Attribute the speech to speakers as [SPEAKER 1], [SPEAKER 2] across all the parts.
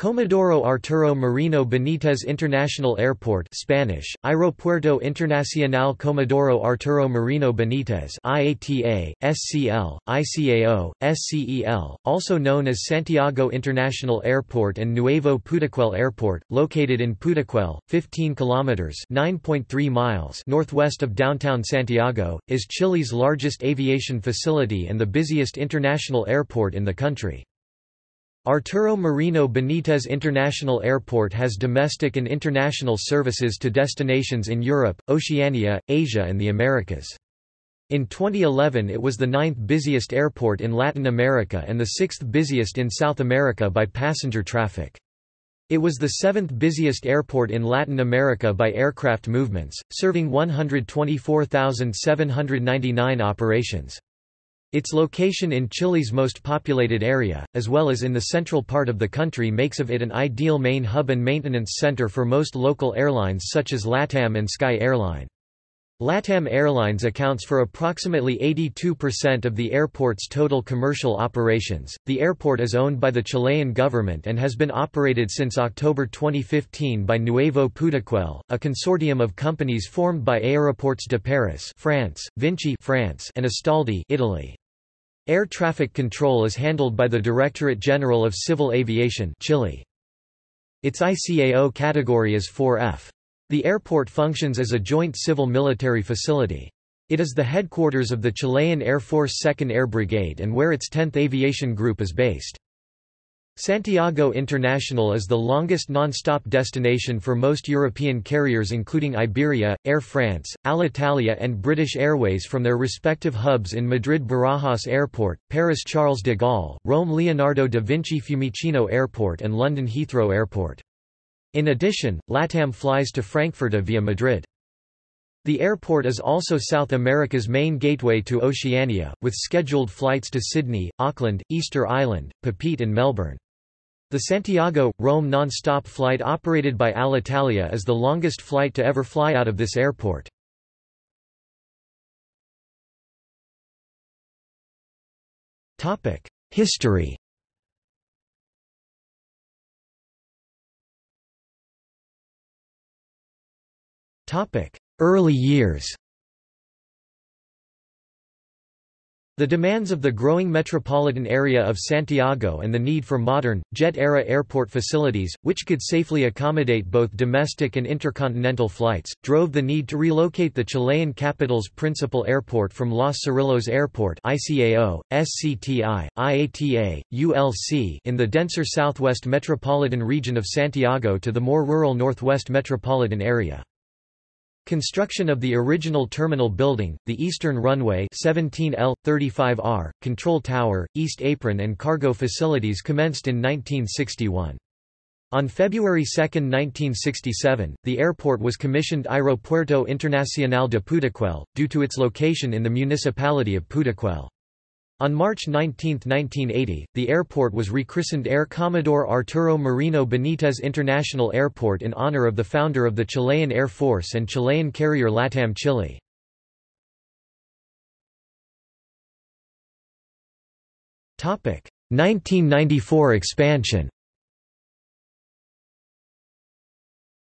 [SPEAKER 1] Comodoro Arturo Merino Benitez International Airport Spanish, Aeropuerto Internacional Comodoro Arturo Merino Benitez IATA, SCL, ICAO, SCEL, also known as Santiago International Airport and Nuevo Pudahuel Airport, located in Pudahuel, 15 kilometers (9.3 miles) northwest of downtown Santiago, is Chile's largest aviation facility and the busiest international airport in the country. Arturo Merino Benitez International Airport has domestic and international services to destinations in Europe, Oceania, Asia and the Americas. In 2011 it was the ninth busiest airport in Latin America and the sixth busiest in South America by passenger traffic. It was the seventh busiest airport in Latin America by aircraft movements, serving 124,799 operations. Its location in Chile's most populated area, as well as in the central part of the country makes of it an ideal main hub and maintenance center for most local airlines such as LATAM and Sky Airline. LATAM Airlines accounts for approximately 82% of the airport's total commercial operations. The airport is owned by the Chilean government and has been operated since October 2015 by Nuevo Pudahuel, a consortium of companies formed by Aéroports de Paris, France, Vinci, France, and Astaldi, Italy. Air traffic control is handled by the Directorate General of Civil Aviation Chile. Its ICAO category is 4F. The airport functions as a joint civil-military facility. It is the headquarters of the Chilean Air Force 2nd Air Brigade and where its 10th Aviation Group is based. Santiago International is the longest non-stop destination for most European carriers including Iberia, Air France, Alitalia and British Airways from their respective hubs in Madrid Barajas Airport, Paris Charles de Gaulle, Rome Leonardo da Vinci Fiumicino Airport and London Heathrow Airport. In addition, LATAM flies to Frankfurt via Madrid. The airport is also South America's main gateway to Oceania, with scheduled flights to Sydney, Auckland, Easter Island, Papeete and Melbourne. The Santiago-Rome non-stop flight operated by Alitalia is the longest flight to ever fly out of this airport. History Early years The demands of the growing metropolitan area of Santiago and the need for modern, jet-era airport facilities, which could safely accommodate both domestic and intercontinental flights, drove the need to relocate the Chilean capital's principal airport from Los Cerrillos Airport ICAO, SCTI, IATA, ULC in the denser southwest metropolitan region of Santiago to the more rural northwest metropolitan area. Construction of the original terminal building, the Eastern Runway 17L, 35R, Control Tower, East Apron and cargo facilities commenced in 1961. On February 2, 1967, the airport was commissioned Aeropuerto Internacional de Pudahuel, due to its location in the municipality of Pudahuel. On March 19, 1980, the airport was rechristened Air Commodore Arturo Merino Benitez International Airport in honor of the founder of the Chilean Air Force and Chilean carrier LATAM Chile. Topic: 1994 expansion.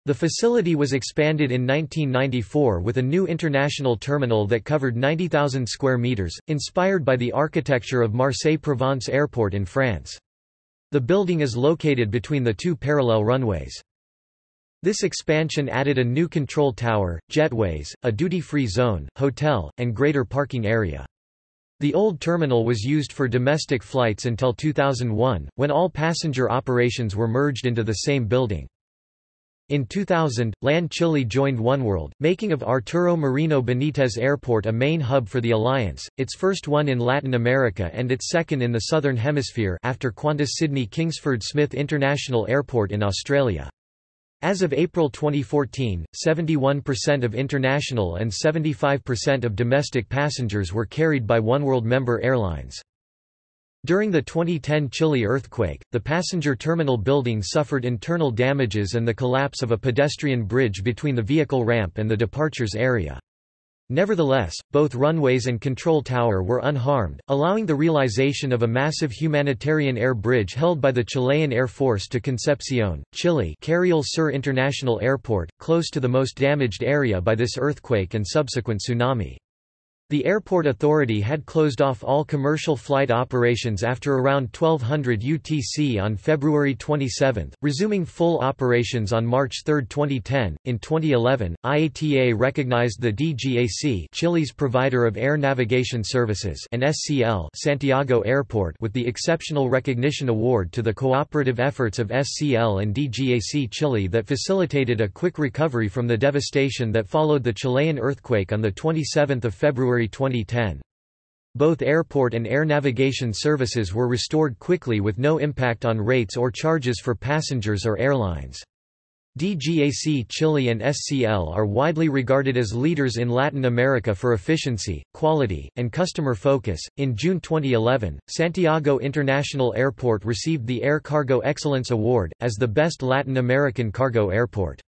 [SPEAKER 1] The facility was expanded in 1994 with a new international terminal that covered 90,000 square meters, inspired by the architecture of Marseille-Provence Airport in France. The building is located between the two parallel runways. This expansion added a new control tower, jetways, a duty-free zone, hotel, and greater parking area. The old terminal was used for domestic flights until 2001, when all passenger operations were merged into the same building. In 2000, LAN Chile joined oneworld, making of Arturo Merino Benitez Airport a main hub for the alliance, its first one in Latin America and its second in the Southern Hemisphere after Qantas Sydney Kingsford Smith International Airport in Australia. As of April 2014, 71% of international and 75% of domestic passengers were carried by oneworld member airlines. During the 2010 Chile earthquake, the passenger terminal building suffered internal damages and the collapse of a pedestrian bridge between the vehicle ramp and the departures area. Nevertheless, both runways and control tower were unharmed, allowing the realization of a massive humanitarian air bridge held by the Chilean Air Force to Concepcion, Chile Carriel Sur International Airport, close to the most damaged area by this earthquake and subsequent tsunami. The airport authority had closed off all commercial flight operations after around 1200 UTC on February 27, resuming full operations on March 3, 2010. In 2011, IATA recognized the DGAC, Chile's provider of air navigation services, and SCL, Santiago Airport, with the Exceptional Recognition Award to the cooperative efforts of SCL and DGAC Chile that facilitated a quick recovery from the devastation that followed the Chilean earthquake on the 27th of February February 2010. Both airport and air navigation services were restored quickly with no impact on rates or charges for passengers or airlines. DGAC Chile and SCL are widely regarded as leaders in Latin America for efficiency, quality, and customer focus. In June 2011, Santiago International Airport received the Air Cargo Excellence Award, as the best Latin American cargo airport.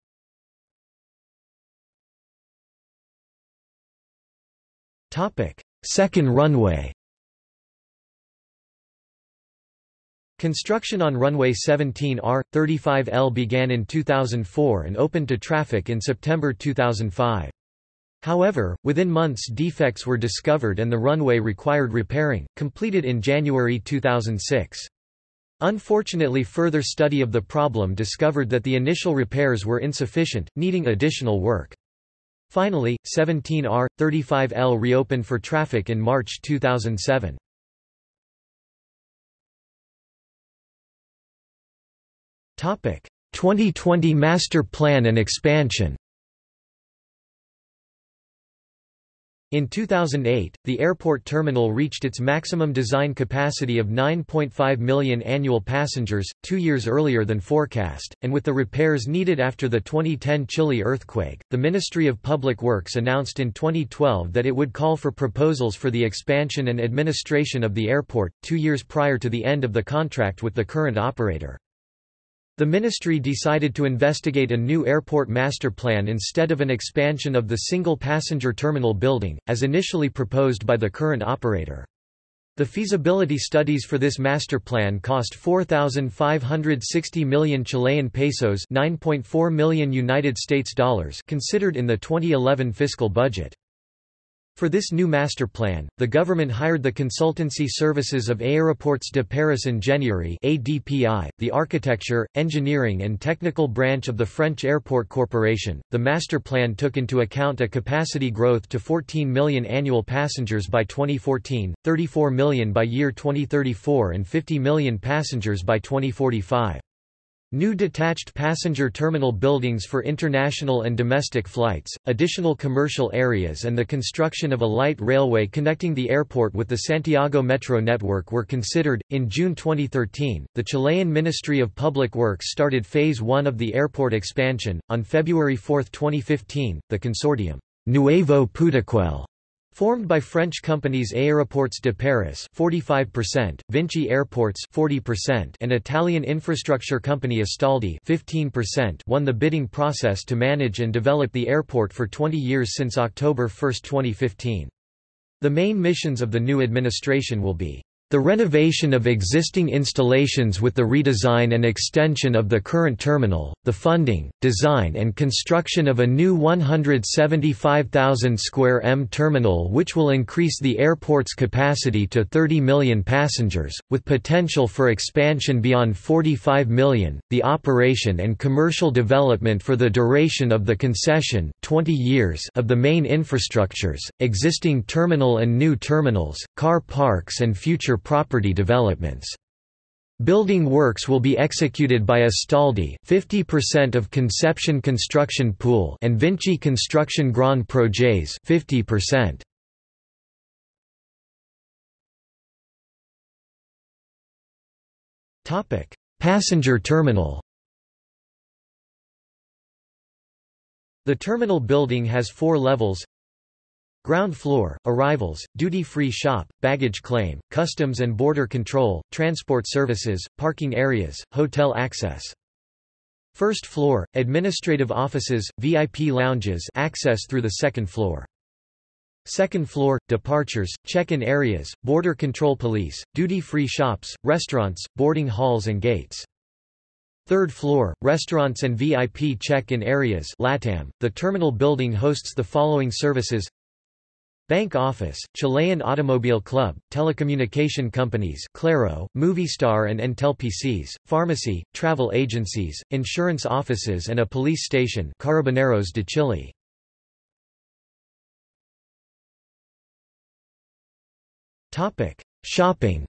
[SPEAKER 1] Second runway Construction on runway 17R, 35L began in 2004 and opened to traffic in September 2005. However, within months defects were discovered and the runway required repairing, completed in January 2006. Unfortunately further study of the problem discovered that the initial repairs were insufficient, needing additional work. Finally, 17R, 35L reopened for traffic in March 2007. Topic: 2020 Master Plan and expansion. In 2008, the airport terminal reached its maximum design capacity of 9.5 million annual passengers, two years earlier than forecast, and with the repairs needed after the 2010 Chile earthquake, the Ministry of Public Works announced in 2012 that it would call for proposals for the expansion and administration of the airport, two years prior to the end of the contract with the current operator. The ministry decided to investigate a new airport master plan instead of an expansion of the single passenger terminal building, as initially proposed by the current operator. The feasibility studies for this master plan cost 4560 million Chilean pesos, 9.4 million United States dollars, considered in the 2011 fiscal budget. For this new master plan, the government hired the consultancy services of Aéroports de Paris Ingénierie (ADPI), the architecture, engineering and technical branch of the French Airport Corporation. The master plan took into account a capacity growth to 14 million annual passengers by 2014, 34 million by year 2034 and 50 million passengers by 2045. New detached passenger terminal buildings for international and domestic flights, additional commercial areas and the construction of a light railway connecting the airport with the Santiago Metro network were considered. In June 2013, the Chilean Ministry of Public Works started Phase 1 of the airport expansion. On February 4, 2015, the consortium Nuevo Pudahuel Formed by French companies Aéroports de Paris 45%, Vinci Airports 40%, and Italian infrastructure company Astaldi 15% won the bidding process to manage and develop the airport for 20 years since October 1, 2015. The main missions of the new administration will be the renovation of existing installations with the redesign and extension of the current terminal, the funding, design and construction of a new 175,000 square m terminal which will increase the airport's capacity to 30 million passengers, with potential for expansion beyond 45 million, the operation and commercial development for the duration of the concession 20 years of the main infrastructures, existing terminal and new terminals, car parks and future property developments. Building works will be executed by Astaldi 50% of Conception Construction Pool and Vinci Construction Grand Projets 50%. Topic: Passenger terminal. The terminal building has 4 levels. Ground floor, arrivals, duty-free shop, baggage claim, customs and border control, transport services, parking areas, hotel access. First floor, administrative offices, VIP lounges access through the second floor. Second floor, departures, check-in areas, border control police, duty-free shops, restaurants, boarding halls and gates. Third floor, restaurants and VIP check-in areas LATAM. .The terminal building hosts the following services Bank Office, Chilean Automobile Club, telecommunication companies Claro, Movistar and Entel PCS, pharmacy, travel agencies, insurance offices and a police station Carabineros de Chile. Shopping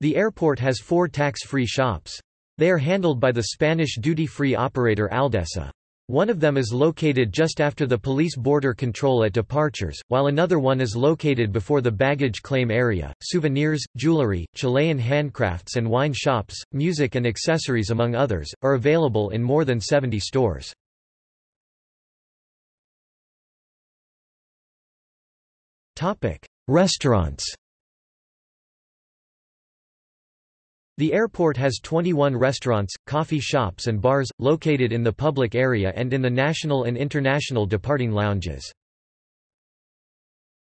[SPEAKER 1] The airport has four tax-free shops. They are handled by the Spanish duty-free operator Aldesa. One of them is located just after the police border control at departures, while another one is located before the baggage claim area. Souvenirs, jewelry, Chilean handcrafts and wine shops, music and accessories among others, are available in more than 70 stores. Restaurants The airport has 21 restaurants, coffee shops and bars, located in the public area and in the national and international departing lounges.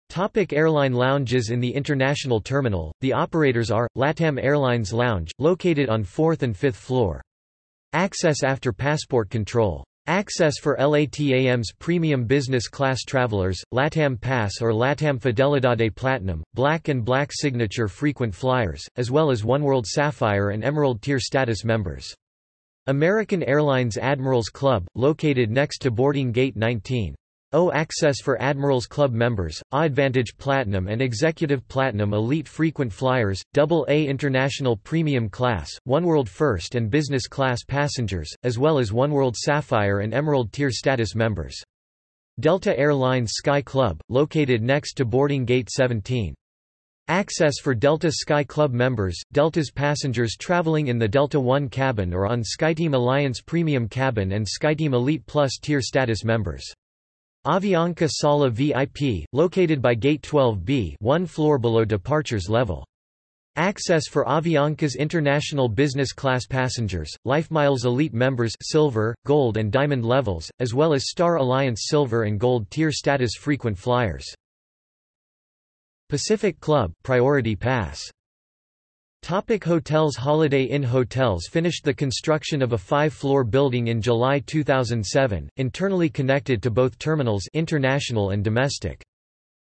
[SPEAKER 1] Topic airline lounges In the international terminal, the operators are, LATAM Airlines Lounge, located on 4th and 5th floor. Access after passport control. Access for LATAM's premium business class travelers, LATAM Pass or LATAM Fidelidade Platinum, Black and Black Signature frequent flyers, as well as Oneworld Sapphire and Emerald Tier status members. American Airlines Admirals Club, located next to boarding gate 19. O access for Admirals Club members, AAdvantage Platinum and Executive Platinum Elite Frequent Flyers, AA International Premium Class, Oneworld First and Business Class passengers, as well as Oneworld Sapphire and Emerald Tier status members. Delta Air Lines Sky Club, located next to boarding gate 17. Access for Delta Sky Club members, Delta's passengers traveling in the Delta One cabin or on SkyTeam Alliance Premium Cabin and SkyTeam Elite Plus tier status members. Avianca Sala VIP, located by Gate 12B one floor below departures level. Access for Avianca's international business class passengers, LifeMiles Elite members silver, gold and diamond levels, as well as Star Alliance silver and gold tier status frequent flyers. Pacific Club Priority Pass Topic hotels Holiday Inn Hotels finished the construction of a five-floor building in July 2007, internally connected to both terminals international and domestic.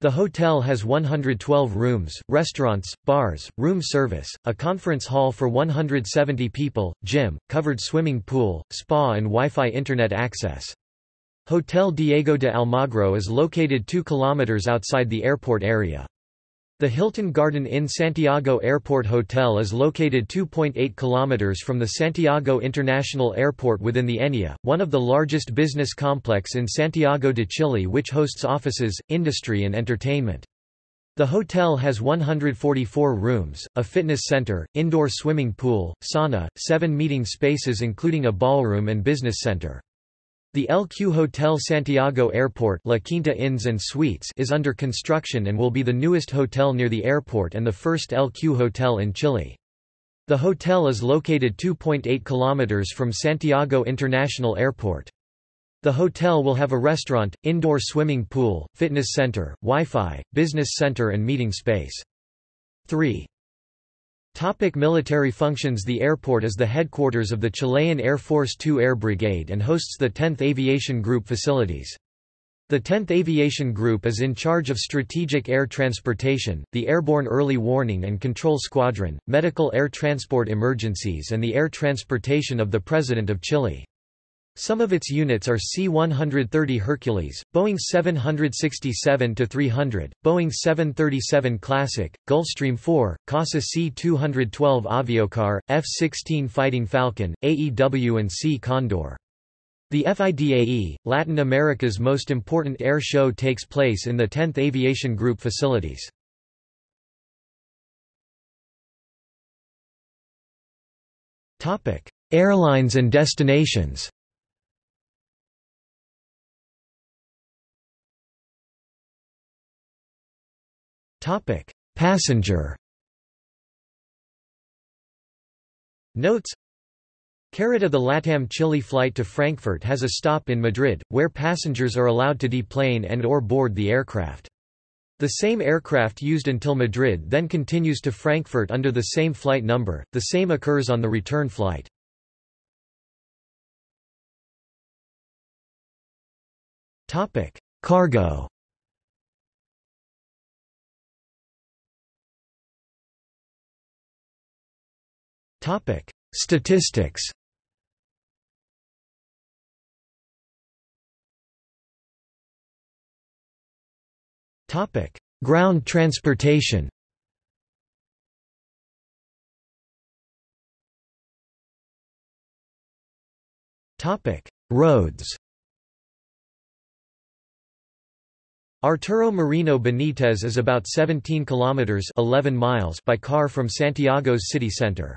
[SPEAKER 1] The hotel has 112 rooms, restaurants, bars, room service, a conference hall for 170 people, gym, covered swimming pool, spa and Wi-Fi internet access. Hotel Diego de Almagro is located 2 km outside the airport area. The Hilton Garden Inn Santiago Airport Hotel is located 2.8 km from the Santiago International Airport within the ENIA, one of the largest business complex in Santiago de Chile which hosts offices, industry and entertainment. The hotel has 144 rooms, a fitness center, indoor swimming pool, sauna, seven meeting spaces including a ballroom and business center. The LQ Hotel Santiago Airport La Quinta Inns and Suites is under construction and will be the newest hotel near the airport and the first LQ hotel in Chile. The hotel is located 2.8 kilometers from Santiago International Airport. The hotel will have a restaurant, indoor swimming pool, fitness center, Wi-Fi, business center and meeting space. 3. Topic military functions The airport is the headquarters of the Chilean Air Force II Air Brigade and hosts the 10th Aviation Group facilities. The 10th Aviation Group is in charge of strategic air transportation, the Airborne Early Warning and Control Squadron, medical air transport emergencies and the air transportation of the President of Chile. Some of its units are C-130 Hercules, Boeing 767-300, Boeing 737 Classic, Gulfstream 4, CASA C-212 Aviocar, F-16 Fighting Falcon, AEW and C Condor. The FIDAE, Latin America's most important air show takes place in the 10th Aviation Group facilities. Airlines and destinations Topic: Passenger. Notes Carita The LATAM Chile flight to Frankfurt has a stop in Madrid, where passengers are allowed to deplane and or board the aircraft. The same aircraft used until Madrid then continues to Frankfurt under the same flight number, the same occurs on the return flight. Cargo Statistics. Topic: Ground transportation. Topic: Roads. Arturo Merino Benitez is about 17 kilometers 11 miles by car from Santiago's city center.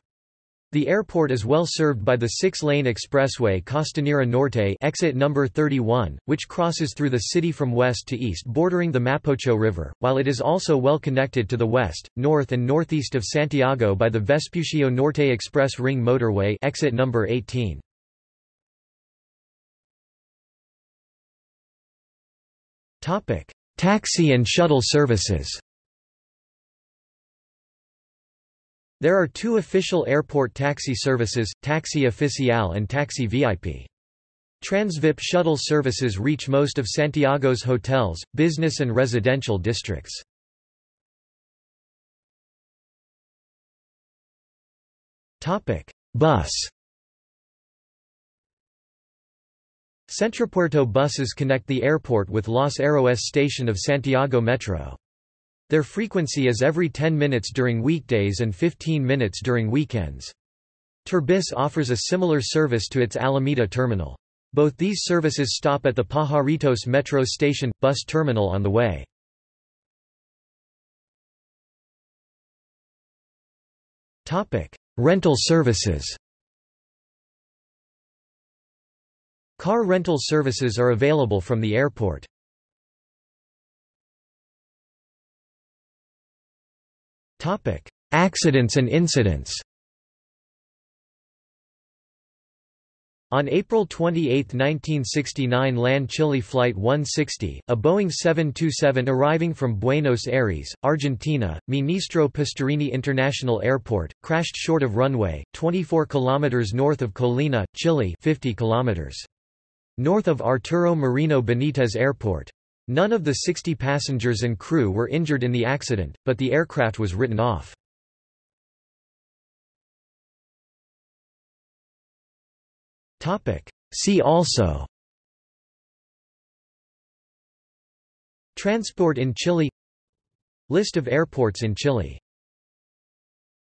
[SPEAKER 1] The airport is well served by the six-lane expressway Costanera Norte exit number 31, which crosses through the city from west to east bordering the Mapocho River, while it is also well connected to the west, north and northeast of Santiago by the Vespucio Norte Express Ring Motorway exit number 18. Taxi and shuttle services There are two official airport taxi services, Taxi Oficial and Taxi VIP. Transvip shuttle services reach most of Santiago's hotels, business and residential districts. Bus Centropuerto buses connect the airport with Los Héroes station of Santiago Metro. Their frequency is every 10 minutes during weekdays and 15 minutes during weekends. Turbus offers a similar service to its Alameda terminal. Both these services stop at the Pajaritos Metro Station, bus terminal on the way. Rental services Car rental services are available from the airport. Accidents and incidents On April 28, 1969 LAN Chile Flight 160, a Boeing 727 arriving from Buenos Aires, Argentina, Ministro Pistarini International Airport, crashed short of runway, 24 km north of Colina, Chile 50 km north of Arturo Merino Benitez Airport. None of the 60 passengers and crew were injured in the accident, but the aircraft was written off. See also. Transport in Chile. List of airports in Chile